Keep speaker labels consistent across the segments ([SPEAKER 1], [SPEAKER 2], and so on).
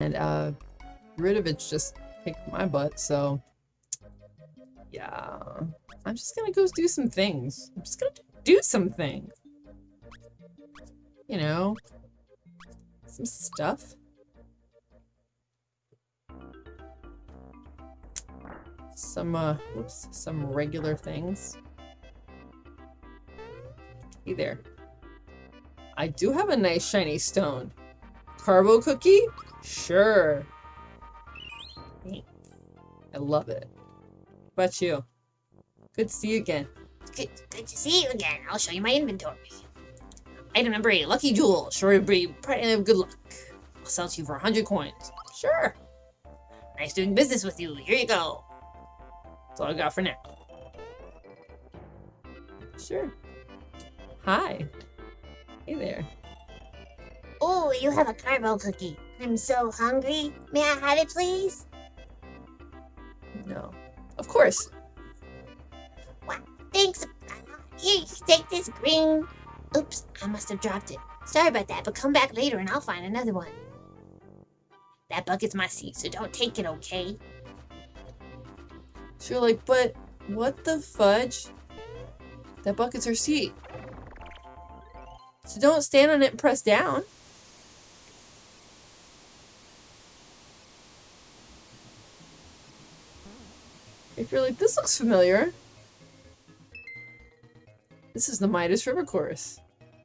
[SPEAKER 1] And uh Ridovich just kicked my butt, so yeah. I'm just gonna go do some things. I'm just gonna do some things. You know, some stuff. Some, uh, whoops, some regular things. Hey there. I do have a nice shiny stone. Carbo cookie? Sure. I love it. What about you? Good to see you again.
[SPEAKER 2] Good, good to see you again. I'll show you my inventory. Item number eight, Lucky Jewel. Sure to be pretty of good luck. I'll sell to you for 100 coins.
[SPEAKER 1] Sure.
[SPEAKER 2] Nice doing business with you. Here you go.
[SPEAKER 1] That's all I got for now. Sure. Hi. Hey there.
[SPEAKER 2] Oh, you have a carbo cookie. I'm so hungry. May I have it, please?
[SPEAKER 1] No. Of course.
[SPEAKER 2] Thanks. Here, take this green. Oops, I must have dropped it. Sorry about that, but come back later and I'll find another one. That bucket's my seat, so don't take it, okay?
[SPEAKER 1] So you're like, but what the fudge? That bucket's her seat. So don't stand on it and press down. If you're like, this looks familiar. This is the Midas River course.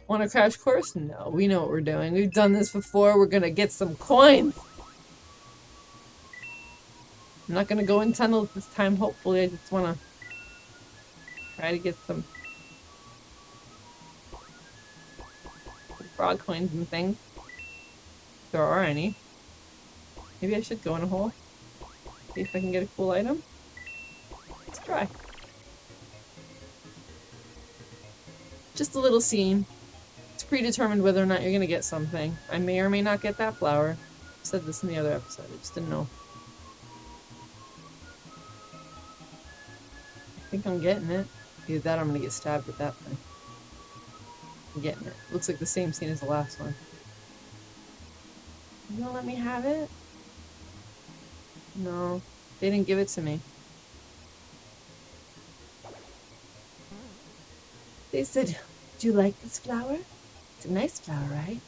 [SPEAKER 1] Want a crash course? No, we know what we're doing. We've done this before. We're gonna get some coins. I'm not gonna go in tunnels this time, hopefully. I just wanna try to get some frog coins and things. If there are any. Maybe I should go in a hole. See if I can get a cool item. Try. Just a little scene. It's predetermined whether or not you're gonna get something. I may or may not get that flower. I said this in the other episode, I just didn't know. I think I'm getting it. Either that I'm gonna get stabbed with that thing. I'm getting it. Looks like the same scene as the last one. You gonna let me have it? No. They didn't give it to me. They said, do you like this flower? It's a nice flower, right?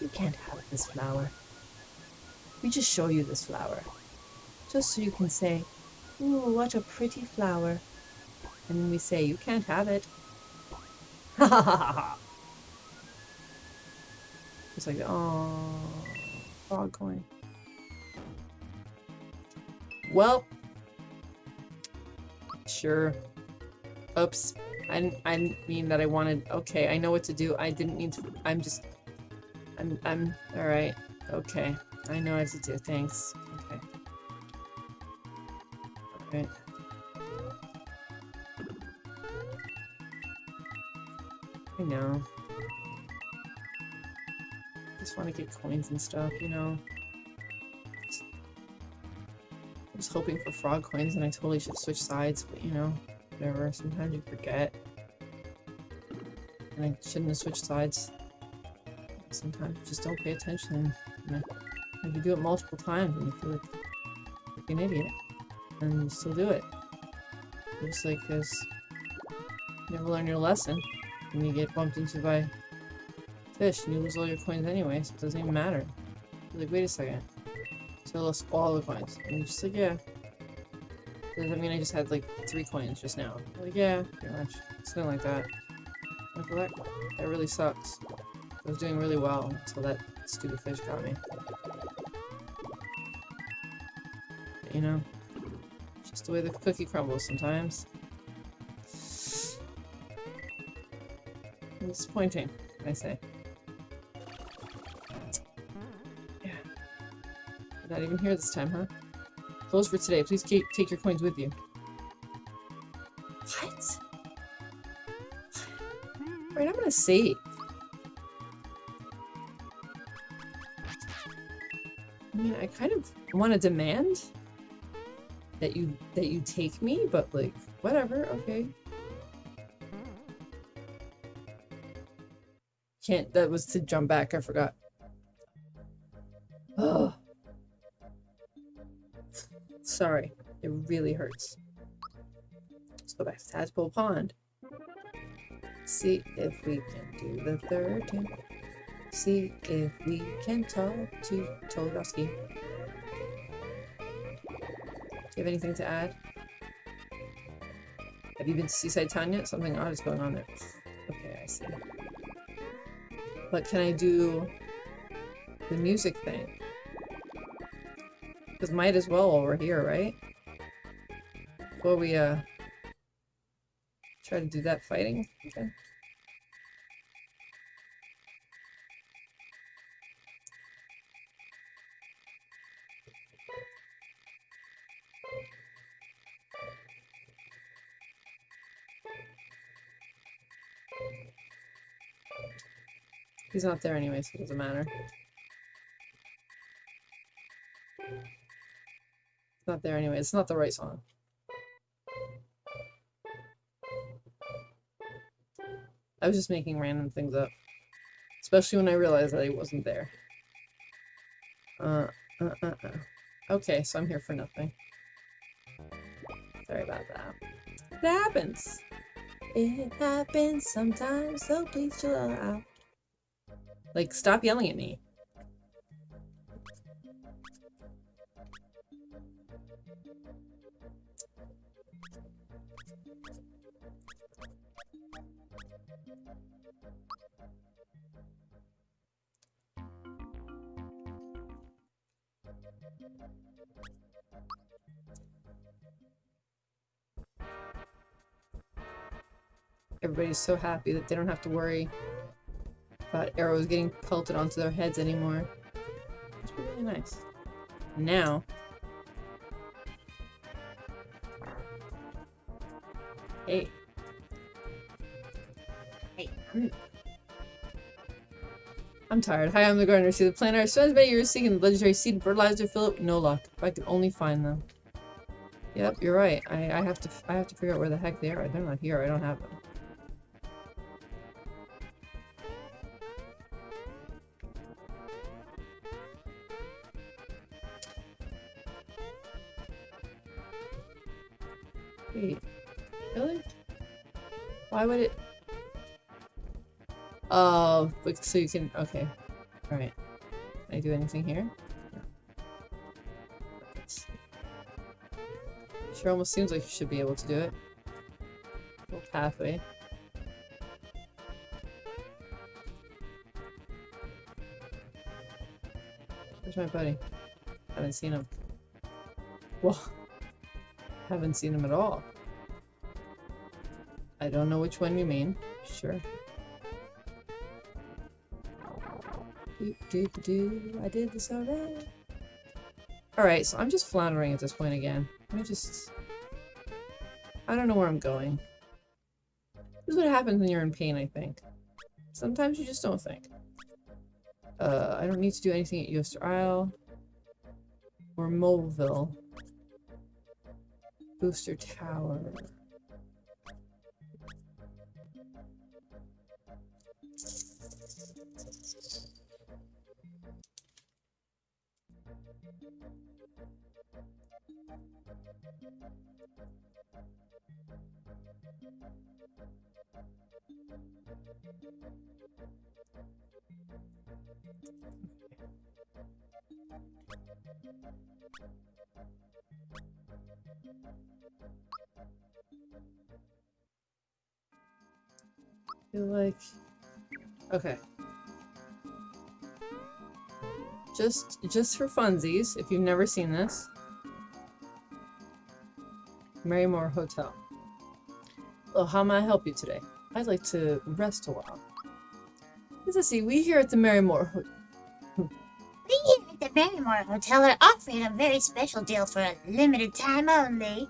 [SPEAKER 1] You can't have this flower. We just show you this flower. Just so you can say, ooh, what a pretty flower. And then we say, you can't have it. Ha ha ha ha. It's like, oh, frog coin. Well, sure. Oops. I didn't, I didn't mean that I wanted. Okay, I know what to do. I didn't mean to. I'm just. I'm. I'm. All right. Okay. I know what to do. Thanks. Okay. All right. I know. Just want to get coins and stuff, you know. Just- I was hoping for frog coins, and I totally should switch sides, but you know, whatever. Sometimes you forget. And I shouldn't have switched sides. Sometimes just don't pay attention. If you do it multiple times, and you feel like, like an idiot, and you still do it. Just like this, you never learn your lesson, and you get bumped into by fish, and you lose all your coins anyway, so it doesn't even matter. You're like, wait a second. So I lost all the coins. And you're just like, yeah. That mean I just had like three coins just now? Like, yeah, pretty much. Something like that. That, that really sucks. I was doing really well until that stupid fish got me. But, you know, just the way the cookie crumbles sometimes. Disappointing, I say. Yeah. Not even here this time, huh? Close for today. Please keep, take your coins with you. Save. I mean, I kind of want to demand that you that you take me, but like, whatever. Okay. Can't. That was to jump back. I forgot. Oh, Sorry, it really hurts. Let's go back to Tadpole Pond. See if we can do the third tune. See if we can talk to Toadofsky. Do you have anything to add? Have you been to Seaside Town yet? Something odd is going on there. Okay, I see. But can I do the music thing? Because might as well while we're here, right? Before we, uh, try to do that fighting. Okay. He's not there anyway, so it doesn't matter. It's not there anyway. It's not the right song. I was just making random things up. Especially when I realized that he wasn't there. Uh, uh, uh, uh. Okay, so I'm here for nothing. Sorry about that. It happens. It happens sometimes, so please chill out. Like, stop yelling at me. Everybody's so happy that they don't have to worry about arrows getting pelted onto their heads anymore. It's really nice. Now, hey,
[SPEAKER 2] I'm
[SPEAKER 1] tired. Hi, I'm the gardener. See the plant I spent many years seeking the legendary seed and fertilizer. Philip, no luck. If I could only find them. Yep, you're right. I, I have to I have to figure out where the heck they are. They're not here. I don't have them. Wait, really? Why would it? So you can. Okay, all right. Can I do anything here? Sure, almost seems like you should be able to do it. Little pathway. Where's my buddy? Haven't seen him. Well, haven't seen him at all. I don't know which one you mean. Sure. Do, do, do, do. I did this already. Alright, so I'm just floundering at this point again. Me just... I don't know where I'm going. This is what happens when you're in pain, I think. Sometimes you just don't think. Uh, I don't need to do anything at Yoster Isle. Or Moleville. Booster Tower. Feel like okay just just for funsies if you've never seen this Marrymore Hotel well how may I help you today I'd like to rest a while let's see we here at the Marrymore Ho
[SPEAKER 2] We here at the Marrymore Hotel are offering a very special deal for a limited time only.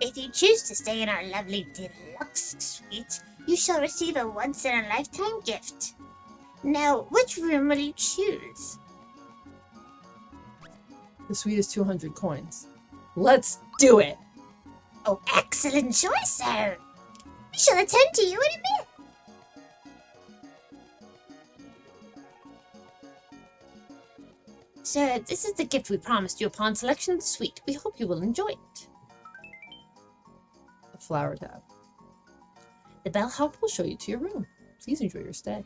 [SPEAKER 2] If you choose to stay in our lovely deluxe suite, you shall receive a once-in-a-lifetime gift. Now, which room will you choose?
[SPEAKER 1] The suite is 200 coins let's do it
[SPEAKER 2] Oh, excellent choice, sir. We shall attend to you in a minute. Sir, this is the gift we promised you upon selection of the suite. We hope you will enjoy it.
[SPEAKER 1] A flower tab. The bellhop will show you to your room. Please enjoy your stay.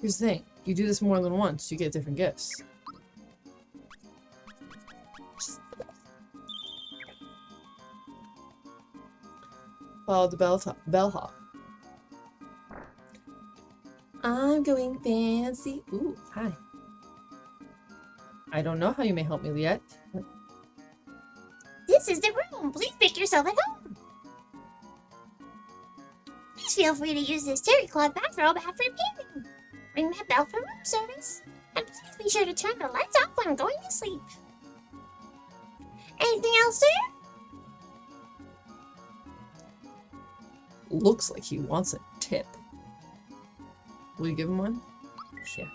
[SPEAKER 1] Here's the thing. You do this more than once, you get different gifts. Follow the bell bellhop. I'm going fancy. Ooh, hi. I don't know how you may help me yet.
[SPEAKER 2] This is the room. Please make yourself at home. Please feel free to use this terry cloth bathrobe after bathing. Ring that bell for room service. And please be sure to turn the lights off when going to sleep. Anything else, sir?
[SPEAKER 1] Looks like he wants a tip. Will you give him one? Yeah.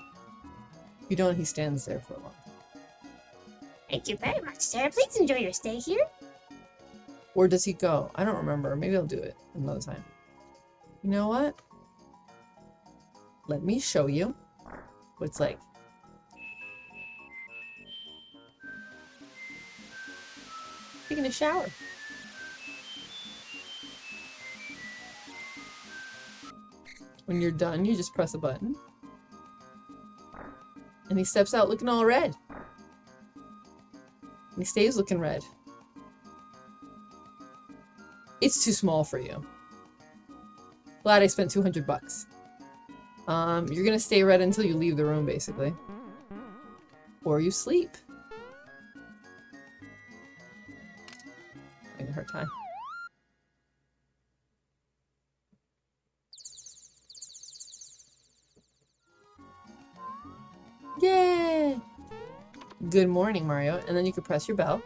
[SPEAKER 1] You don't, he stands there for a while.
[SPEAKER 2] Thank you very much, sir. Please enjoy your stay here.
[SPEAKER 1] Or does he go? I don't remember. Maybe I'll do it another time. You know what? Let me show you what it's like. Taking a shower. When you're done, you just press a button. And he steps out looking all red. And he stays looking red. It's too small for you. Glad I spent 200 bucks. Um, you're gonna stay red until you leave the room, basically. Or you sleep. Having a hard time. Yay! Good morning, Mario. And then you can press your bell.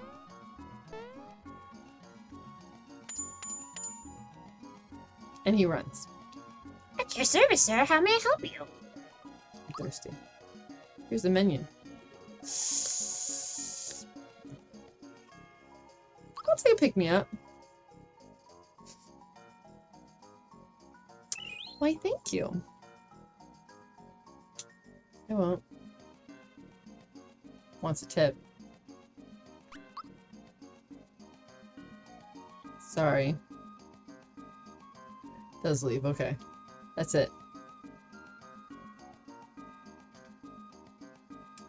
[SPEAKER 1] And he runs.
[SPEAKER 2] At your service, sir. How may I help you?
[SPEAKER 1] I'm thirsty. Here's the menu. I'll take a pick me up. Why, thank you. I won't. Wants a tip. Sorry. Does leave, okay. That's it.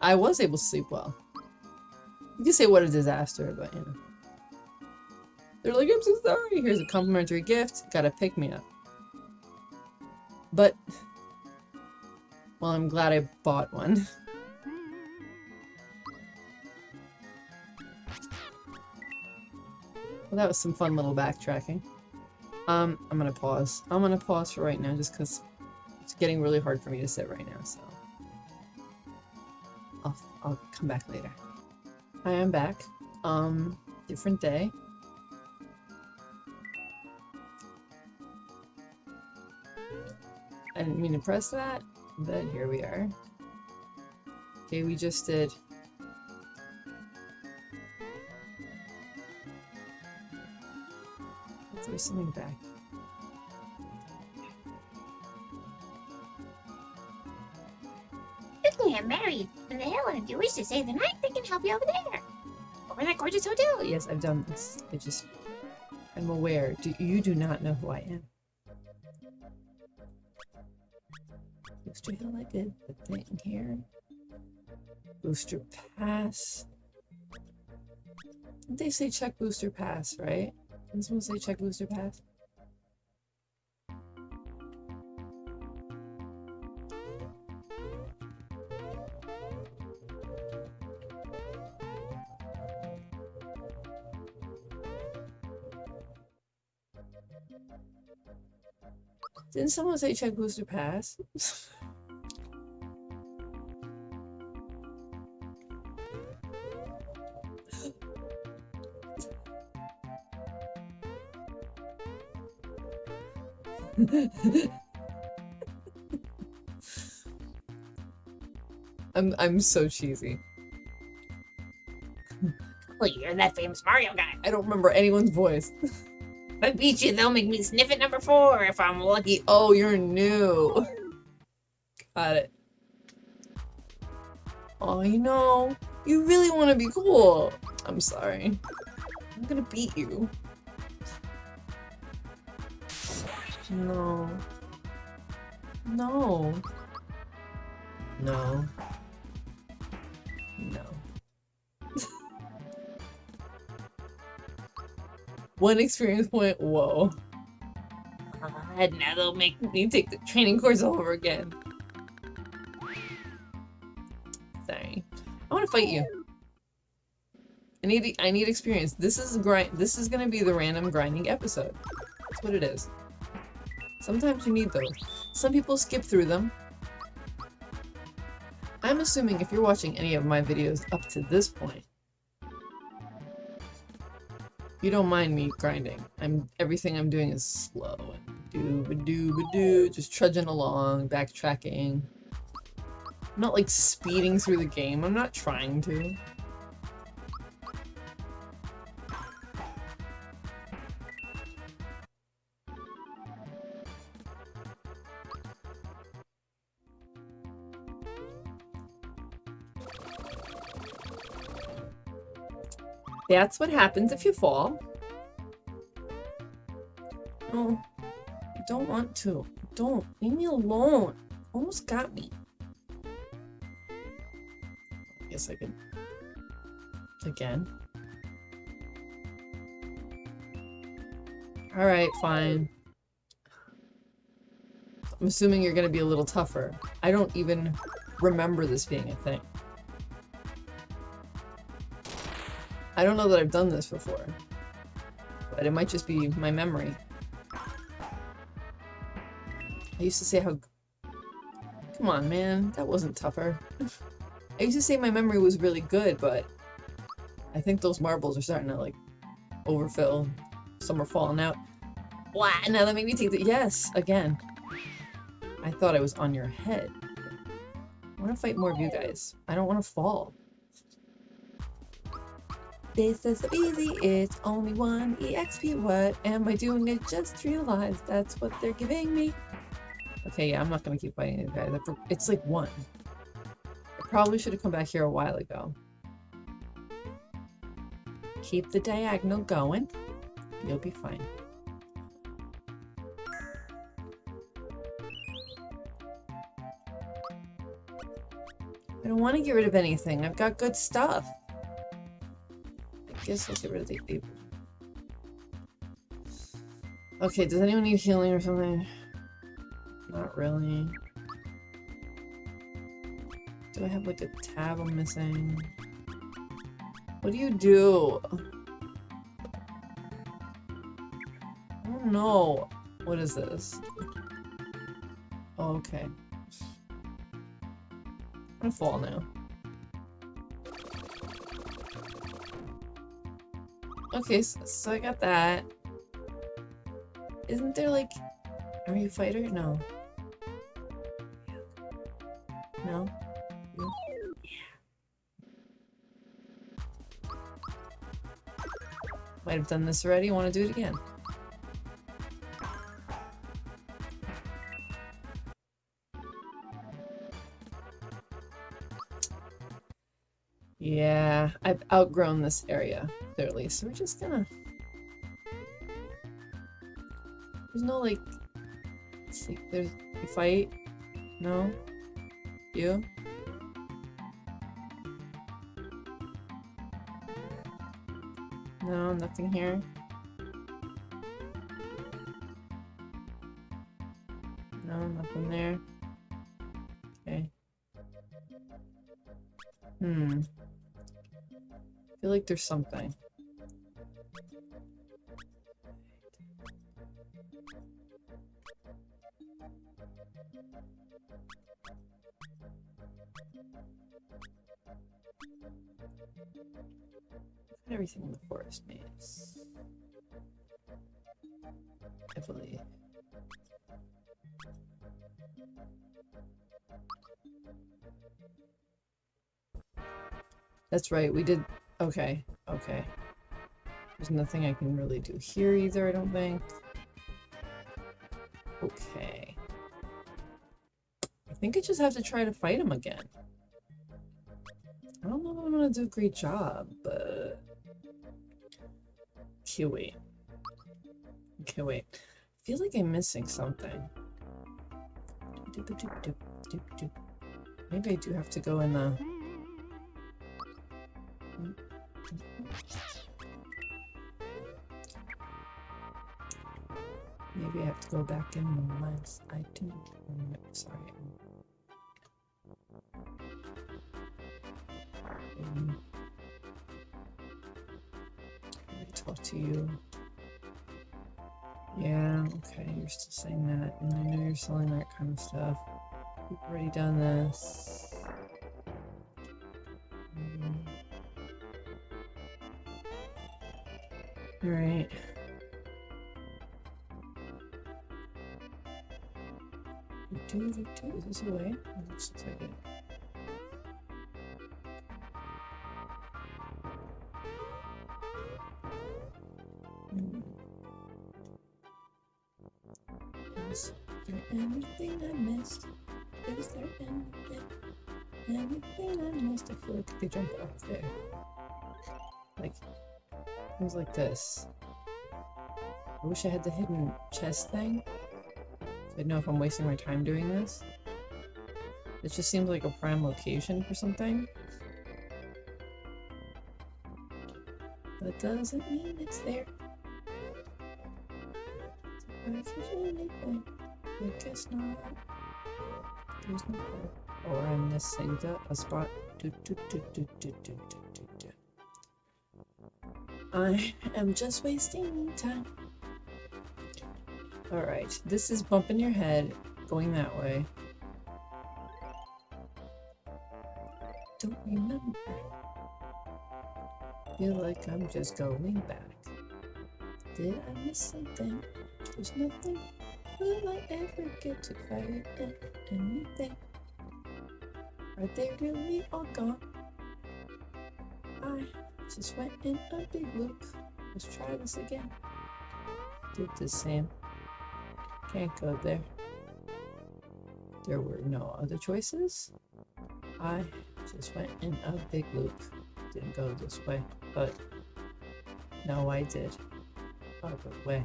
[SPEAKER 1] I was able to sleep well. You can say what a disaster, but you know. They're like, I'm so sorry. Here's a complimentary gift. Gotta pick me up. But, well, I'm glad I bought one. Well, that was some fun little backtracking. Um, I'm gonna pause. I'm gonna pause for right now just because it's getting really hard for me to sit right now, so... I'll, I'll come back later. I am back. Um, different day. I didn't mean to press that, but here we are. Okay, we just did There's something back.
[SPEAKER 2] Quickly, I'm married. And the hell, if you wish to stay the night, they can help you over there. Over that gorgeous hotel.
[SPEAKER 1] Yes, I've done this. I just... I'm aware. Do, you do not know who I am. Booster Hill, I did the thing here. Booster Pass. They say check Booster Pass, right? Didn't someone say check booster pass? Didn't someone say check booster pass? I'm I'm so cheesy.
[SPEAKER 2] Well, you're that famous Mario guy.
[SPEAKER 1] I don't remember anyone's voice.
[SPEAKER 2] If I beat you, they'll make me sniff at number four if I'm lucky.
[SPEAKER 1] Oh, you're new. Got it. Oh, you know, you really want to be cool. I'm sorry. I'm gonna beat you. No. No. No. No. One experience point, whoa. God, now they'll make me take the training course all over again. Sorry. I want to fight you. I need I need experience. This is grind. This is gonna be the random grinding episode. That's what it is. Sometimes you need those. Some people skip through them. I'm assuming if you're watching any of my videos up to this point, you don't mind me grinding. I'm everything I'm doing is slow and do ba do just trudging along, backtracking. I'm not like speeding through the game. I'm not trying to. That's what happens if you fall. Oh, I don't want to. Don't. Leave me alone. Almost got me. I guess I can... Again. Alright, fine. I'm assuming you're gonna be a little tougher. I don't even remember this being a thing. I don't know that I've done this before. But it might just be my memory. I used to say how... Come on, man. That wasn't tougher. I used to say my memory was really good, but... I think those marbles are starting to, like, overfill. Some are falling out. Wow, now that made me take the- Yes, again. I thought I was on your head. I want to fight more of you guys. I don't want to fall. This is so easy, it's only one EXP. What am I doing? I just realized that's what they're giving me. Okay, yeah, I'm not gonna keep fighting these guys. It's like one. I probably should have come back here a while ago. Keep the diagonal going. You'll be fine. I don't want to get rid of anything. I've got good stuff guess let's get rid of the ape. Okay, does anyone need healing or something? Not really. Do I have like a tab I'm missing? What do you do? I don't know. What is this? Oh, okay. I'm gonna fall now. Okay, so, so I got that. Isn't there like... Are you a fighter? No. No? Yeah. Might have done this already, want to do it again. Outgrown this area clearly, so we're just gonna... There's no, like... Let's see, there's... Fight? No? You? No, nothing here. There's something. everything in the forest maze. Believe. That's right, we did... Okay, okay. There's nothing I can really do here either, I don't think. Okay. I think I just have to try to fight him again. I don't know if I'm gonna do a great job, but... Wait. Okay, wait. I feel like I'm missing something. Maybe I do have to go in the... Maybe I have to go back in the lens. I do. Sorry. Um, Can I talk to you? Yeah, okay, you're still saying that, and I know you're selling that kind of stuff. We've already done this. Alright. Do, do, do. Is this a way? It looks like it. things like this. I wish I had the hidden chest thing. I know if I'm wasting my time doing this. It just seems like a prime location for something. That doesn't mean it's there. I guess not. There's no Or I'm missing the, a spot. Do, do, do, do, do, do, do, do. I am just wasting time. Alright, this is bumping your head, going that way. Don't remember. Feel like I'm just going back. Did I miss something? There's nothing. Will I ever get to fight anything? Are they really all gone? Just went in a big loop. Let's try this again. Did the same. Can't go there. There were no other choices. I just went in a big loop. Didn't go this way, but no, I did. Other way.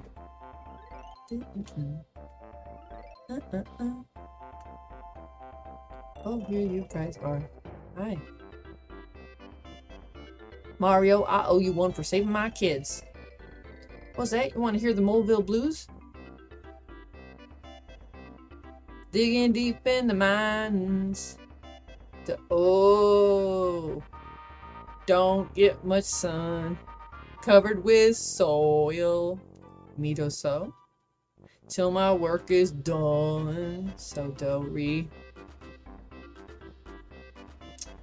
[SPEAKER 1] Uh, uh, uh. Oh, here you guys are. Hi. Mario, I owe you one for saving my kids. What's that? You want to hear the Moleville Blues? Digging deep in the mines. The oh, don't get much sun. Covered with soil. Mito so. Till my work is done. So do re.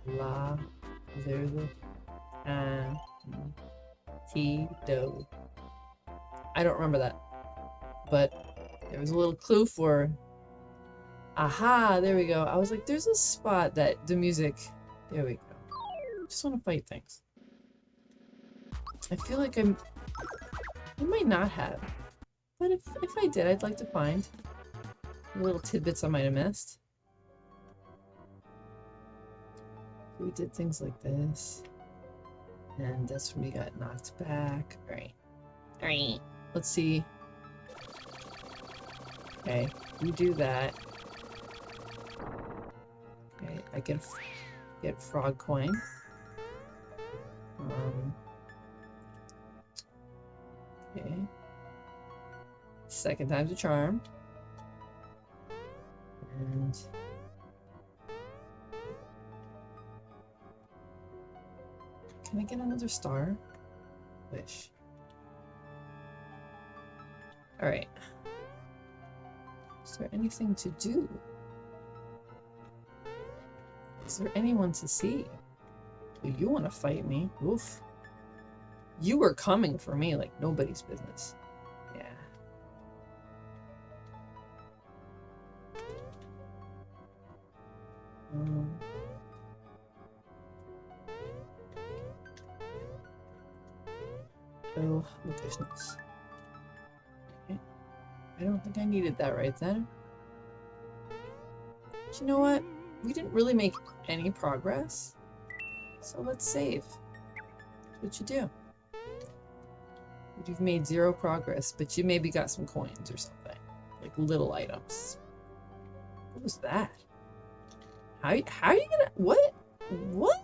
[SPEAKER 1] La. There's a. And. T do. I don't remember that. But there was a little clue for Aha, there we go. I was like, there's a spot that the music... There we go. Just want to fight things. I feel like I'm... I might not have. But if, if I did, I'd like to find little tidbits I might have missed. We did things like this. And that's when we got knocked back. Alright. Alright. Let's see. Okay, you do that. Okay, I get a, get frog coin. Um, okay. Second time's a charm. And can I get another star? Wish. Alright. Is there anything to do? Is there anyone to see? Do you want to fight me? Oof. You were coming for me like nobody's business. Goodness. Okay. I don't think I needed that right then. But you know what? we didn't really make any progress. So let's save. That's what you do. You've made zero progress, but you maybe got some coins or something. Like little items. What was that? How, how are you gonna... What? What?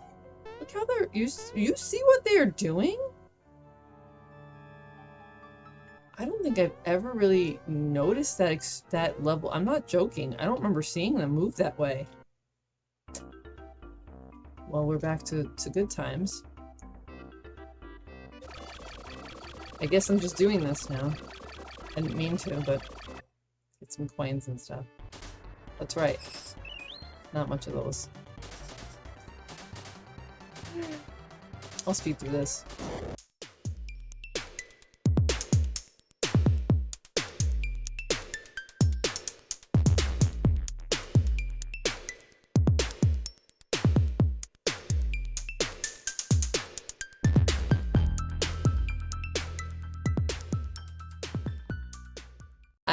[SPEAKER 1] Look how they're... You, you see what they're doing? I don't think I've ever really noticed that that level. I'm not joking. I don't remember seeing them move that way. Well, we're back to, to good times. I guess I'm just doing this now. I didn't mean to, but get some coins and stuff. That's right. Not much of those. I'll speed through this.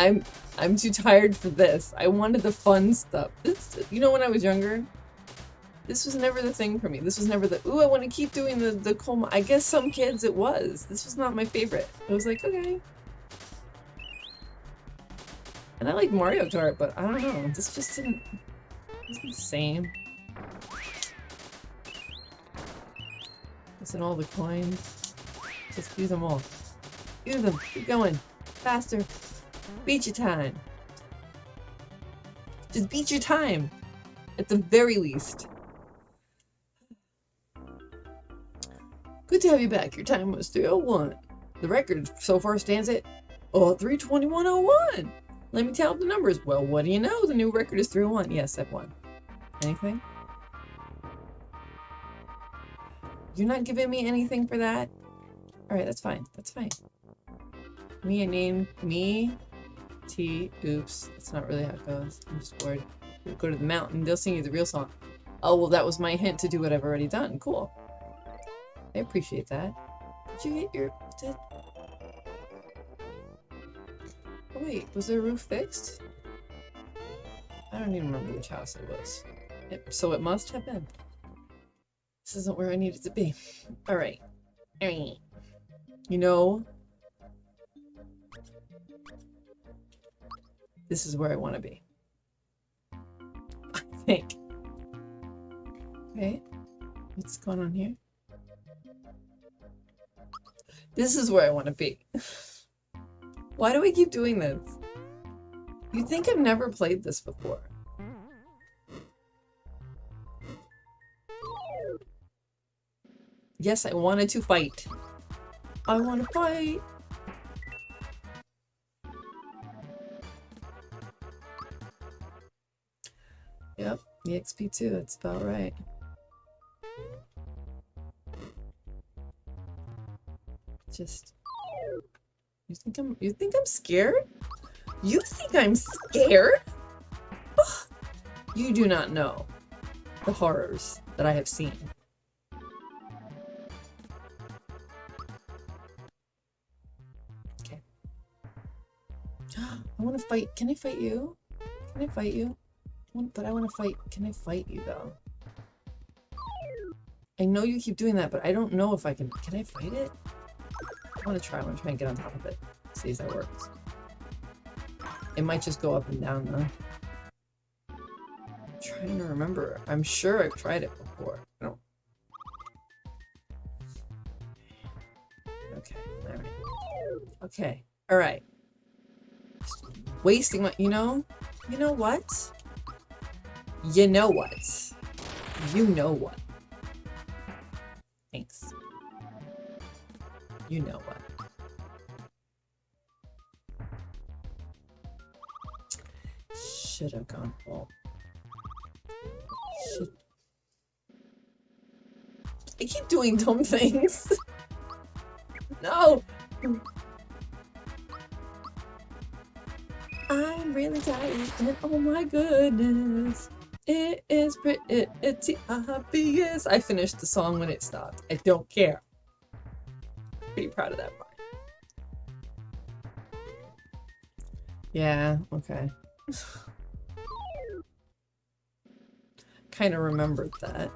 [SPEAKER 1] I'm I'm too tired for this. I wanted the fun stuff. This, you know, when I was younger, this was never the thing for me. This was never the, ooh, I want to keep doing the, the coal I guess some kids it was. This was not my favorite. I was like, okay. And I like Mario Kart, but I don't know. This just didn't, it's the same. Listen, all the coins. Just use them all. Use them. Keep going. Faster. Beat your time. Just beat your time. At the very least. Good to have you back. Your time was 301. The record so far stands at oh, 321.01. Let me tell the numbers. Well, what do you know? The new record is 301. Yes, I've won. Anything? You're not giving me anything for that? Alright, that's fine. That's fine. Me, a name, me, T. Oops. That's not really how it goes. I'm just bored. Go to the mountain. They'll sing you the real song. Oh, well, that was my hint to do what I've already done. Cool. I appreciate that. Did you get your... Did... Oh, wait. Was the roof fixed? I don't even remember which house it was. It, so it must have been. This isn't where I needed to be. Alright. You know, this is where I want to be. I think. Okay, what's going on here? This is where I want to be. Why do we keep doing this? You think I've never played this before. Yes, I wanted to fight. I want to fight. Yep, the XP2, that's about right. Just you think I'm you think I'm scared? You think I'm scared? You do not know the horrors that I have seen. Okay. I want to fight. Can I fight you? Can I fight you? But I want to fight. Can I fight you, though? I know you keep doing that, but I don't know if I can... Can I fight it? I want to try. I want to try and get on top of it. See if that works. It might just go up and down, though. I'm trying to remember. I'm sure I've tried it before. I don't... Okay, alright. Okay, alright. Wasting my... You know? You know what? You know what? You know what? Thanks. You know what? Should have gone full. Should... I keep doing dumb things. no! I'm really tired oh my goodness. It is pretty, uh-huh, it's obvious. I finished the song when it stopped. I don't care. Pretty proud of that part. Yeah, okay. kind of remembered that.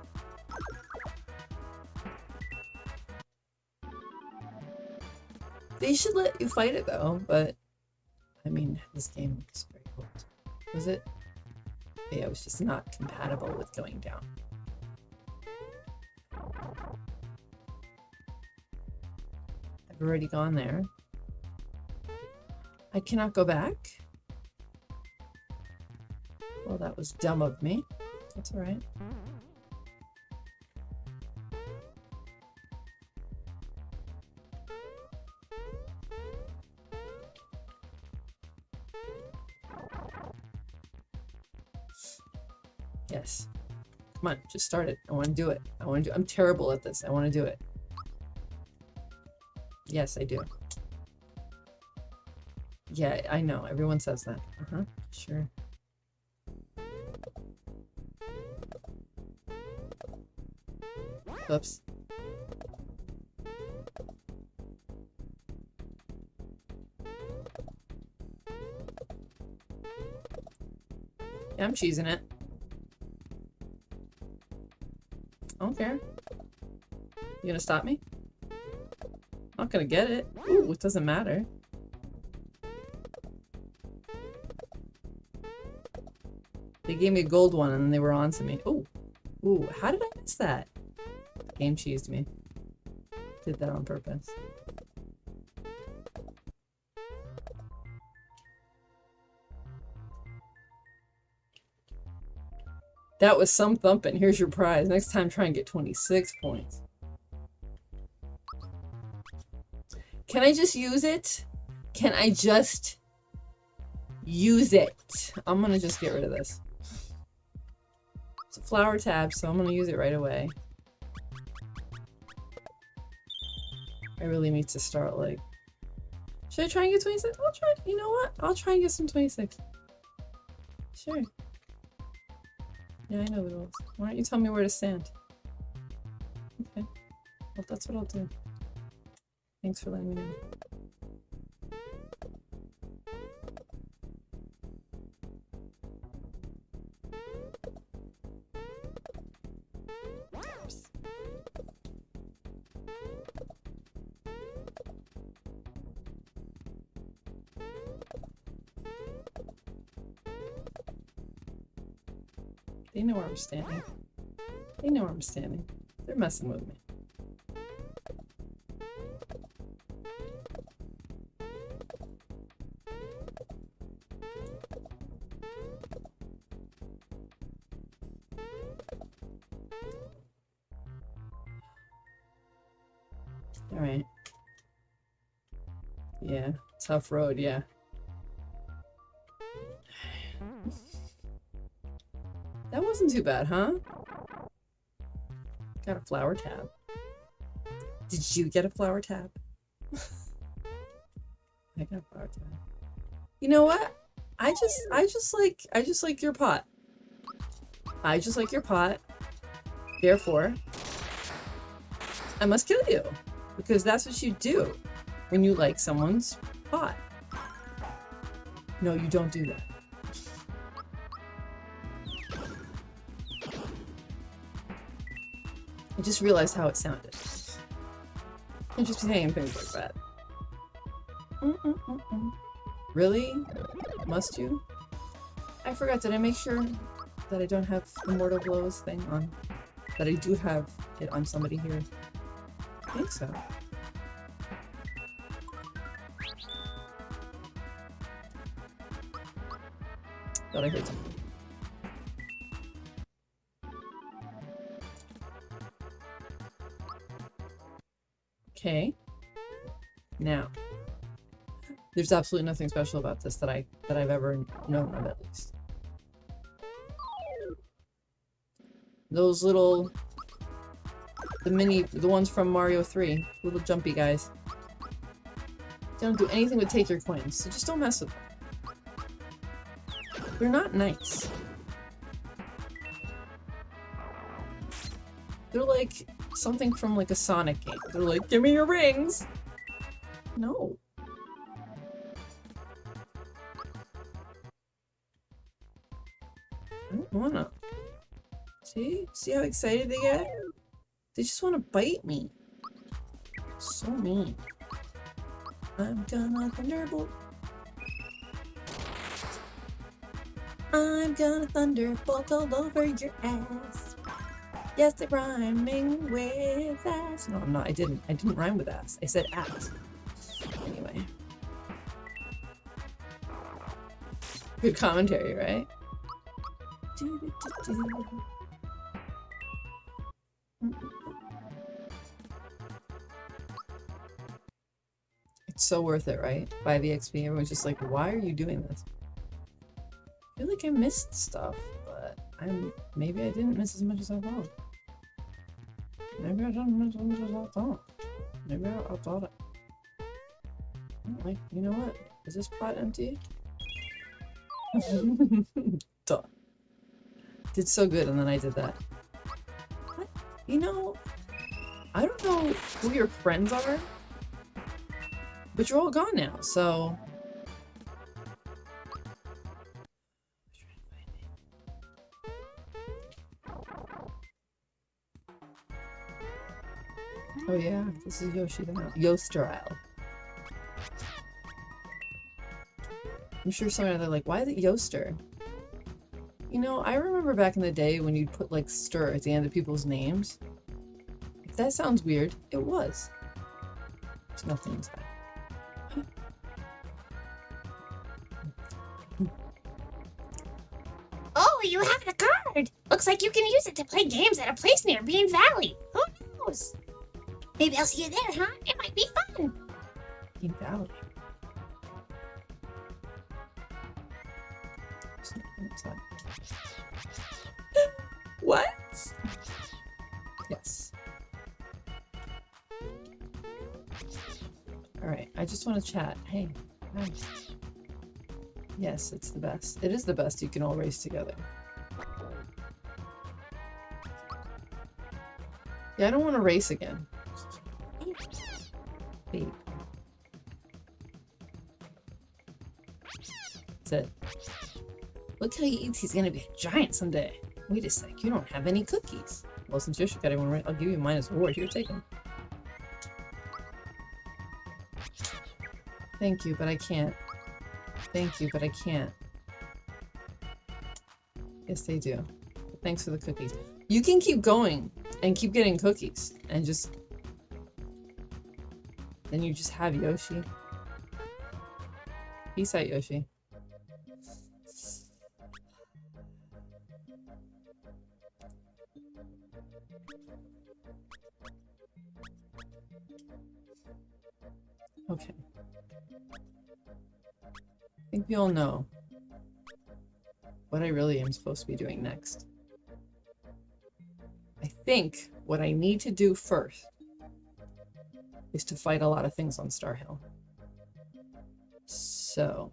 [SPEAKER 1] They should let you fight it though, but I mean, this game is pretty old. Was it it was just not compatible with going down. I've already gone there. I cannot go back. Well, that was dumb of me. That's alright. Yes. Come on, just start it. I want to do it. I want to do I'm terrible at this. I want to do it. Yes, I do. Yeah, I know. Everyone says that. Uh-huh. Sure. Oops. Yeah, I'm cheesing it. Care. You gonna stop me? Not gonna get it. Ooh, it doesn't matter. They gave me a gold one and they were on to me. Ooh. Ooh, how did I miss that? Game cheesed me. Did that on purpose. That was some thumping. Here's your prize. Next time, try and get 26 points. Can I just use it? Can I just use it? I'm gonna just get rid of this. It's a flower tab, so I'm gonna use it right away. I really need to start, like... Should I try and get 26? I'll try. You know what? I'll try and get some 26. Sure. Yeah, I know the rules. Why don't you tell me where to stand? Okay. Well, that's what I'll do. Thanks for letting me know. Where I'm standing. They know where I'm standing. They're messing with me. Alright. Yeah, tough road, yeah. Wasn't too bad, huh? Got a flower tab. Did you get a flower tab? I got a flower tab. You know what? I just I just like I just like your pot. I just like your pot. Therefore, I must kill you. Because that's what you do when you like someone's pot. No, you don't do that. Just realized how it sounded. Can't just saying things like that. Really? Must you? I forgot, did I make sure that I don't have the Mortal Blows thing on? That I do have it on somebody here? I think so. Thought I heard something. Okay. Now, there's absolutely nothing special about this that I that I've ever known of at least. Those little the mini the ones from Mario 3, little jumpy guys. They don't do anything but take your coins, so just don't mess with them. They're not nice. They're like something from like a Sonic game. They're like, give me your rings! No. I don't wanna. See? See how excited they get? They just wanna bite me. So mean. I'm gonna thunderbolt. I'm gonna thunderbolt all over your ass. Yes, I'm rhyming with ass. No, I'm not. I didn't. I didn't rhyme with ass. I said ass. Anyway. Good commentary, right? Doo-doo-doo-doo. It's so worth it, right? 5 EXP. Everyone's just like, why are you doing this? I feel like I missed stuff, but I'm maybe I didn't miss as much as I thought. Maybe I didn't miss as I thought. Maybe I, I thought it. Like, you know what? Is this pot empty? Duh. Did so good, and then I did that. What? You know, I don't know who your friends are, but you're all gone now, so. Oh yeah, this is Yoshi now. Yoster Isle. I'm sure some they're like, why is it Yoster? You know, I remember back in the day when you'd put like stir at the end of people's names. If that sounds weird, it was. There's nothing inside.
[SPEAKER 2] Oh, you have a card! Looks like you can use it to play games at a place near Bean Valley. Who knows? Maybe I'll see you there, huh? It might be fun.
[SPEAKER 1] Bean Valley. There's what? Yes. Alright, I just want to chat. Hey. Hi. Yes, it's the best. It is the best you can all race together. Yeah, I don't want to race again. He eats. He's gonna be a giant someday. Wait a sec. You don't have any cookies. Well, since Yoshi got one right, I'll give you a reward. Here, take them. Thank you, but I can't. Thank you, but I can't. Yes, they do. Thanks for the cookies. You can keep going and keep getting cookies and just then you just have Yoshi. Peace out, Yoshi. We know what I really am supposed to be doing next. I think what I need to do first is to fight a lot of things on Star Hill. So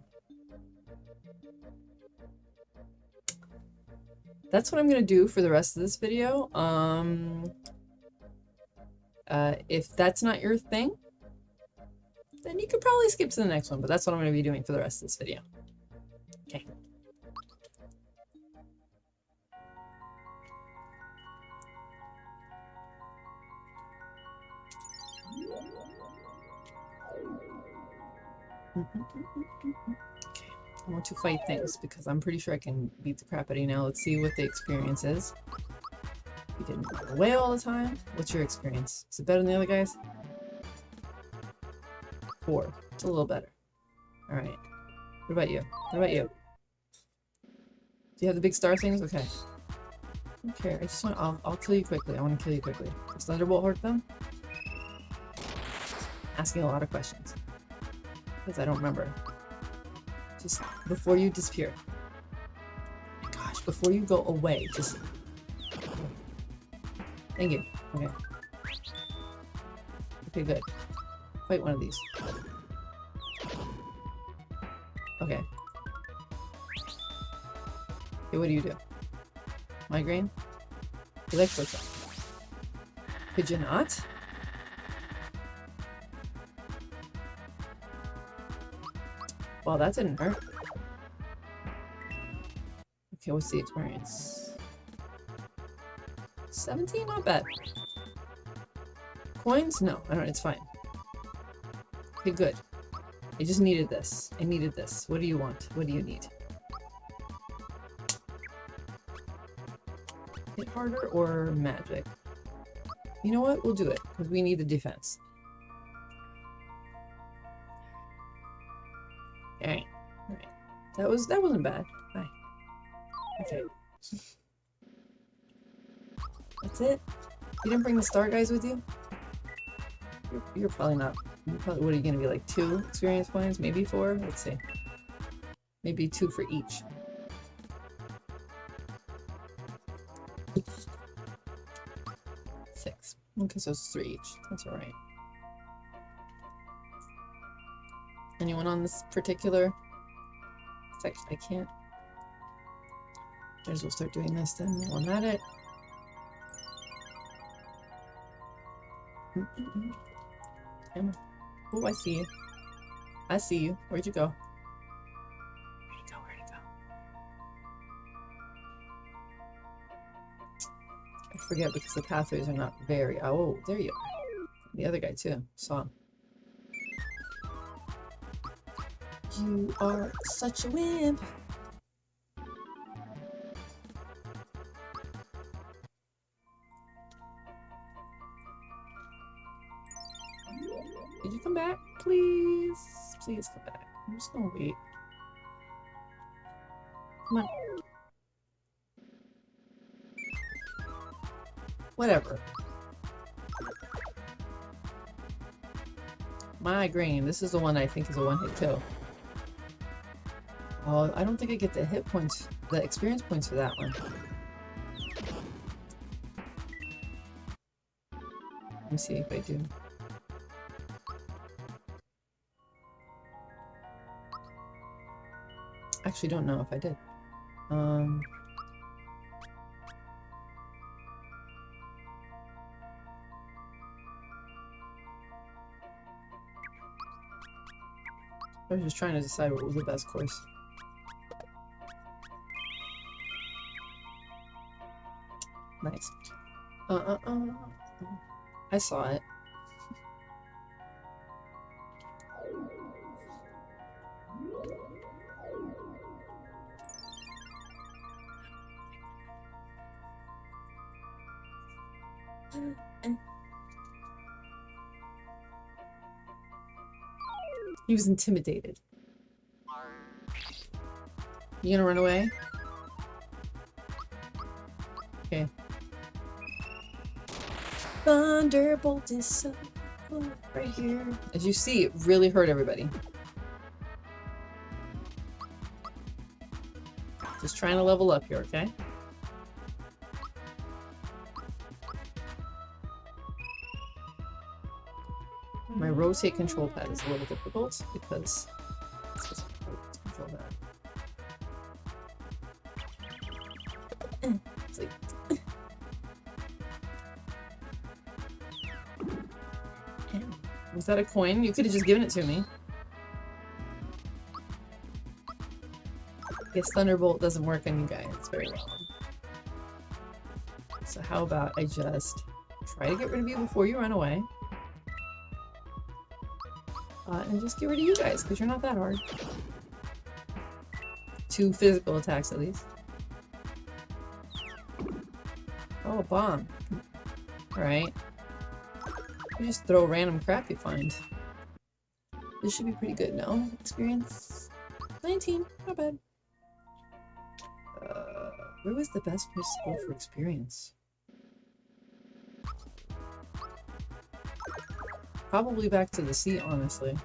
[SPEAKER 1] that's what I'm gonna do for the rest of this video. Um, uh, if that's not your thing, then you could probably skip to the next one, but that's what I'm gonna be doing for the rest of this video. Okay. Okay, I want to fight things because I'm pretty sure I can beat the crap out of you now. Let's see what the experience is. You didn't away all the time. What's your experience? Is it better than the other guys? Four. It's a little better. Alright. What about you? What about you? Do you have the big star things? Okay. Okay. I just want- I'll, I'll kill you quickly. I want to kill you quickly. Does Thunderbolt hurt them? Asking a lot of questions because I don't remember. Just before you disappear. Gosh, before you go away, just. Thank you. Okay. Okay, good. Fight one of these. Okay, what do you do? Migraine? Electroshock. Could you not? Well, that didn't hurt. Okay, what's the experience? 17? Not bad. Coins? No, I don't, it's fine. Okay, good. I just needed this. I needed this. What do you want? What do you need? Hit harder or magic? You know what? We'll do it because we need the defense. Alright. Alright. That was that wasn't bad. Hi. Okay. That's it? You didn't bring the star guys with you? You're, you're probably not. You're probably, what are you gonna be like? Two experience points? Maybe four? Let's see. Maybe two for each. So it's three each. That's alright. Anyone on this particular section? I can't. Might as well start doing this then while I'm at it. Mm-mm-mm. Emma. Oh, I see you. I see you. Where'd you go? Forget because the pathways are not very. Oh, there you are. The other guy too. Saw him. You are such a wimp. Did you come back? Please. Please come back. I'm just gonna wait. Come on. Whatever. Migraine. This is the one I think is a one-hit kill. Oh, I don't think I get the hit points, the experience points for that one. Let me see if I do. Actually, don't know if I did. Um. I was just trying to decide what was the best course. Nice. Uh, uh, uh. I saw it. He was intimidated. You gonna run away? Okay. Thunderbolt is so right here. As you see, it really hurt everybody. Just trying to level up here, okay? Rotate control pad is a little difficult because it's just control. It's like Was that a coin? You could have just given it to me. Guess Thunderbolt doesn't work on you guys very well. So how about I just try to get rid of you before you run away. Uh, and just get rid of you guys, because you're not that hard. Two physical attacks at least. Oh, a bomb. Alright. You just throw random crap you find. This should be pretty good, no? Experience? 19, not bad. Uh, where was the best place to go for experience? Probably back to the sea, honestly.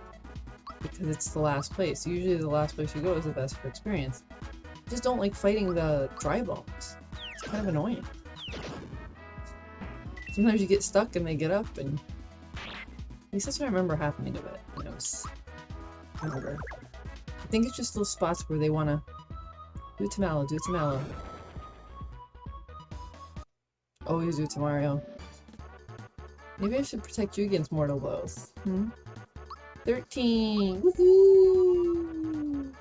[SPEAKER 1] Because it's the last place. Usually the last place you go is the best for experience. I just don't like fighting the Dry Bones. It's kind of annoying. Sometimes you get stuck and they get up and... At least that's what I remember happening to it I. I think it's just those spots where they want to... Do Mallow, do Mallow. Always do it to Mario. Maybe I should protect you against mortal blows. Hmm? 13! Woohoo!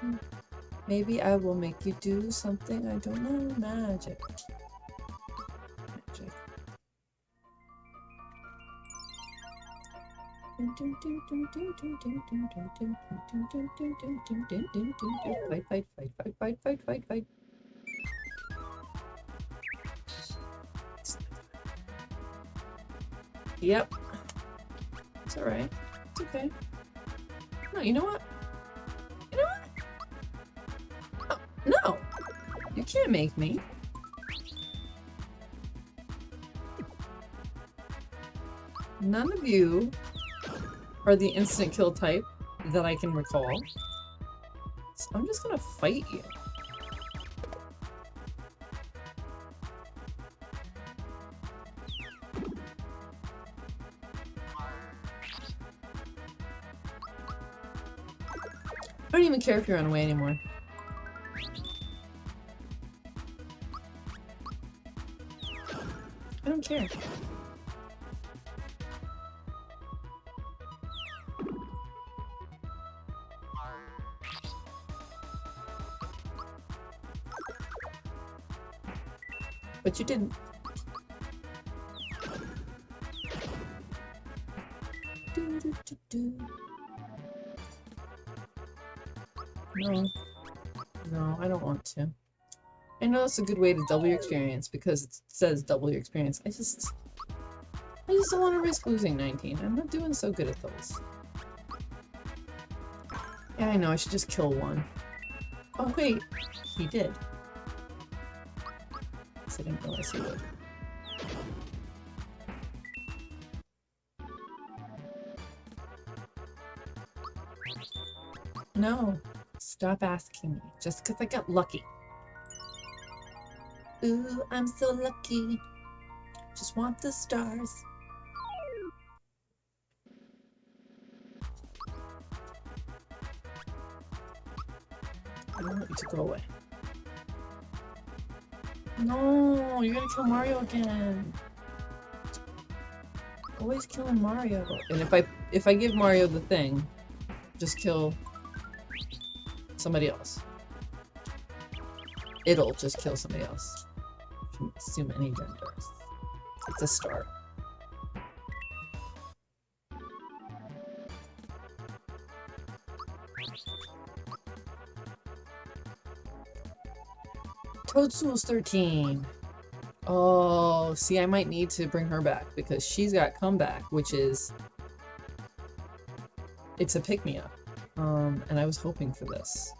[SPEAKER 1] Maybe I will make you do something I don't know. Magic. Magic. Fight, fight, fight, fight, fight, fight, fight, fight. Yep. It's alright. It's okay. No, you know what? You know what? Oh, no! You can't make me. None of you are the instant kill type that I can recall. So I'm just gonna fight you. Care if you run away anymore. I don't care. But you didn't. Know it's a good way to double your experience because it says double your experience. I just... I just don't want to risk losing 19. I'm not doing so good at those. Yeah, I know, I should just kill one. Oh wait, he did. I didn't realize he would. No, stop asking me. Just because I got lucky. Ooh, I'm so lucky. Just want the stars. I don't want you to go away. No, you're gonna kill Mario again. Always killing Mario. And if I if I give Mario the thing, just kill somebody else. It'll just kill somebody else. Can assume any genders. It's a star. Toadstool's 13. Oh, see, I might need to bring her back because she's got comeback, which is... It's a pick-me-up. Um, and I was hoping for this.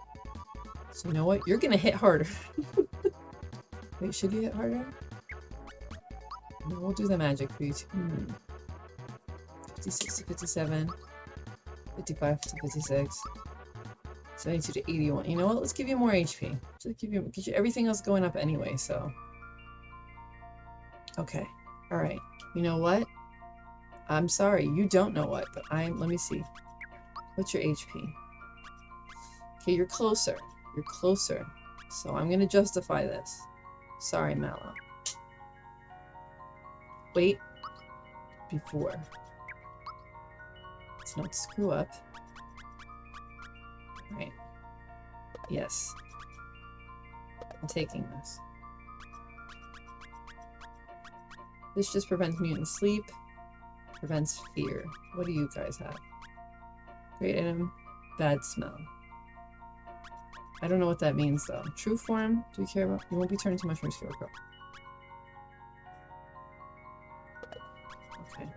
[SPEAKER 1] So you know what? You're gonna hit harder. Wait, should you hit harder? No, we'll do the magic for you too. Hmm. 56 to 57. 55 to 56. 72 to 81. You know what? Let's give you more HP. Just give you, you everything else going up anyway, so. Okay. Alright. You know what? I'm sorry, you don't know what, but I'm, let me see. What's your HP? Okay, you're closer. You're closer. So I'm gonna justify this. Sorry, Mallow. Wait. Before. Let's not screw up. Right. Yes. I'm taking this. This just prevents mutant sleep. Prevents fear. What do you guys have? Great item. Bad smell. I don't know what that means though. True form? Do we care about? You won't be turned into mushroom scarecrow. Okay.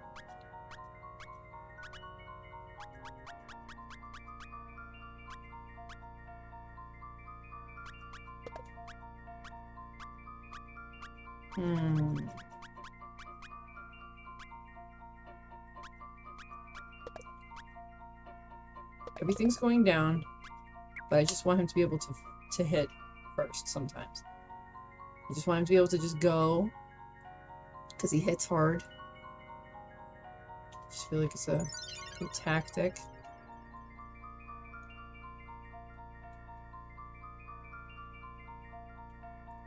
[SPEAKER 1] Hmm. Everything's going down, but I just want him to be able to to hit first sometimes. I just want him to be able to just go because he hits hard. I just feel like it's a good tactic.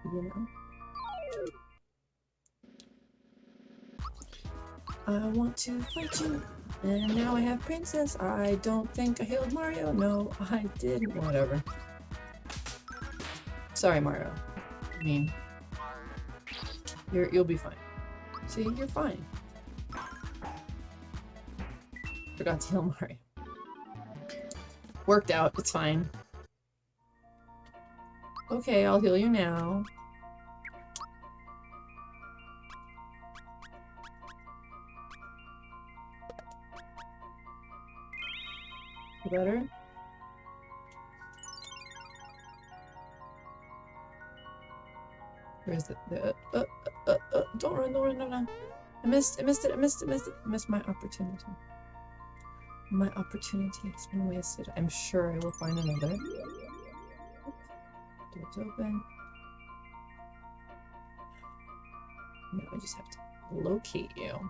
[SPEAKER 1] You know? I want to fight you. And now I have Princess. I don't think I healed Mario. No, I didn't. Whatever. Sorry, Mario. I mean, you're, you'll be fine. See, you're fine. Forgot to heal Mario. Worked out, it's fine. Okay, I'll heal you now. Better? Where's it? the uh, uh, uh, uh, don't run, don't run, no, no. I missed, I missed it, I missed it, missed it, I missed my opportunity. My opportunity has been wasted. I'm sure I will find another. Door's open. Now I just have to locate you.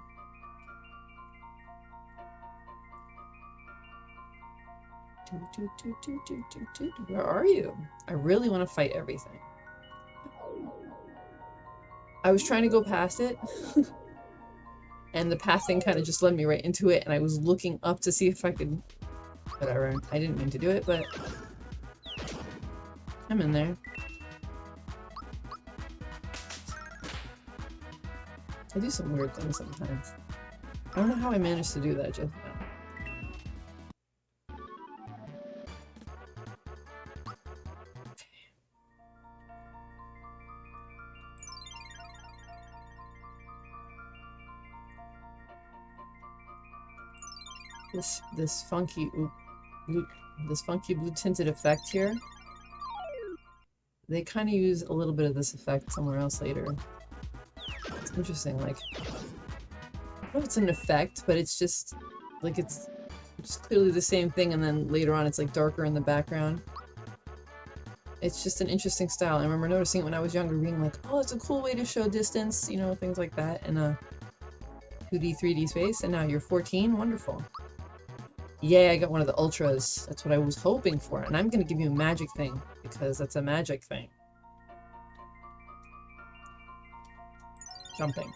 [SPEAKER 1] Where are you? I really want to fight everything. I was trying to go past it. and the path thing kind of just led me right into it and I was looking up to see if I could... Whatever. I didn't mean to do it, but... I'm in there. I do some weird things sometimes. I don't know how I managed to do that just this this funky blue this funky blue tinted effect here. They kind of use a little bit of this effect somewhere else later. It's interesting, like I don't know if it's an effect, but it's just like it's just clearly the same thing and then later on it's like darker in the background. It's just an interesting style. I remember noticing it when I was younger, being like, oh, it's a cool way to show distance, you know, things like that in a 2D, 3D space. And now you're 14, wonderful. Yay, I got one of the ultras. That's what I was hoping for. And I'm going to give you a magic thing, because that's a magic thing. Jumping.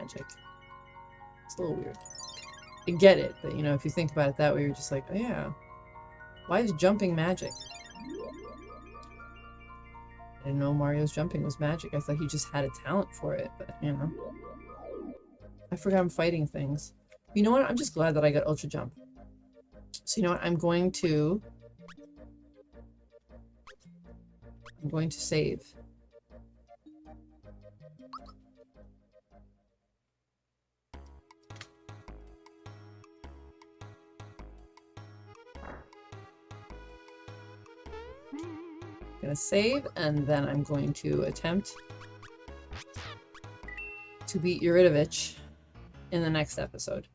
[SPEAKER 1] Magic. It's a little weird. I get it, but you know, if you think about it that way, you're just like, oh yeah. Why is jumping magic? I didn't know Mario's jumping was magic. I thought he just had a talent for it, but you know. I forgot I'm fighting things. You know what? I'm just glad that I got Ultra Jump. So you know what? I'm going to... I'm going to save. I'm gonna save, and then I'm going to attempt to beat Yaridovich in the next episode.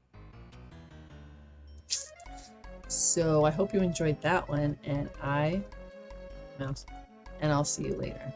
[SPEAKER 1] So I hope you enjoyed that one, and I and I'll see you later.